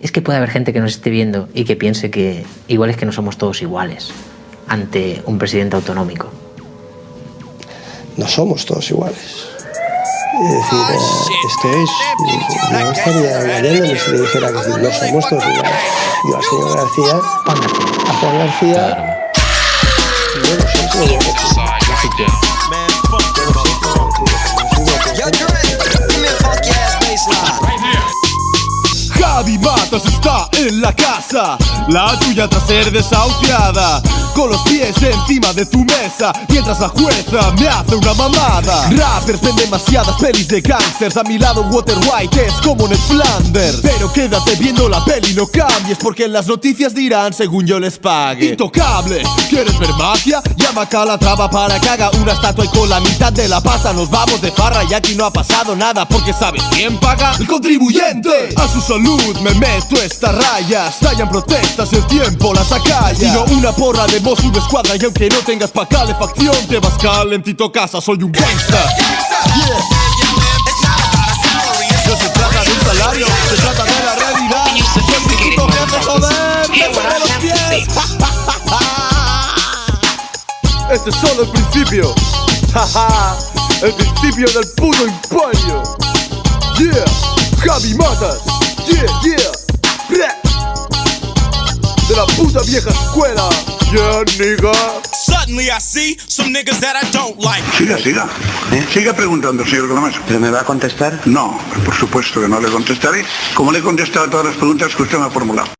Es que puede haber gente que nos esté viendo y que piense que igual es que no somos todos iguales ante un presidente autonómico. No somos todos iguales. Es decir, eh, esto es. No estaría engañándome si le dijera que no somos todos iguales. Yo al señor García, García. a Juan García, yo no sé Matas está en la casa, la tuya tras ser desahuciada. Con los pies encima de tu mesa, mientras la jueza me hace una mamada. Rappers ven demasiadas pelis de gangsters, a mi lado Water White es como Ned Flanders. Pero quédate viendo la peli, no cambies, porque en las noticias dirán según yo les pague. Intocable, ¿quieres ver magia? Llama a la traba para que haga una estatua y con la mitad de la pasta nos vamos de farra y aquí no ha pasado nada porque ¿sabes quién paga? El contribuyente. A su salud me meto esta raya, estallan protestas, el tiempo las acalla. Sino una porra voz, una escuadra y aunque no tengas pa' calefacción te vas calentito casa, soy un gangsta. Yeah. No se trata de un salario, se trata de la realidad. Puto jefe, joder, bésame los pies. Este es solo el principio. El principio del puto imperio. Yeah, Javi Matas. Yeah, yeah. De la puta vieja escuela. Yeah, nigga. Suddenly I see some niggas that I don't like. Siga, siga. Siga preguntando, señor Gramaso. ¿Pero me va a contestar? No, por supuesto que no le contestaré. Como le he contestado a todas las preguntas que usted me ha formulado.